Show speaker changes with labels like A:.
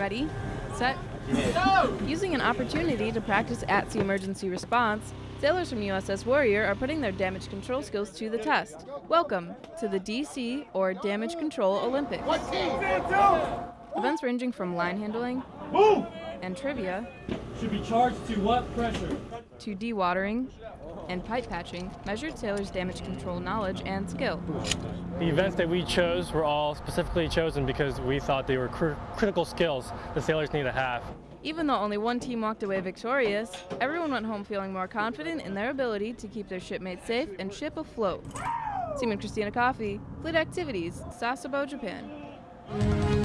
A: Ready, set, go! Using an opportunity to practice at sea emergency response, sailors from USS Warrior are putting their damage control skills to the test. Welcome to the DC or Damage Control Olympics. Events ranging from line handling Move! and trivia
B: should be charged to what pressure?
A: to dewatering and pipe patching measured sailors' damage control knowledge and skill.
C: The events that we chose were all specifically chosen because we thought they were cr- critical skills the sailors need to have.
A: Even though only one team walked away victorious, everyone went home feeling more confident in their ability to keep their shipmates safe and ship afloat. Seaman Christina Coffey, Fleet Activities, Sasebo, Japan.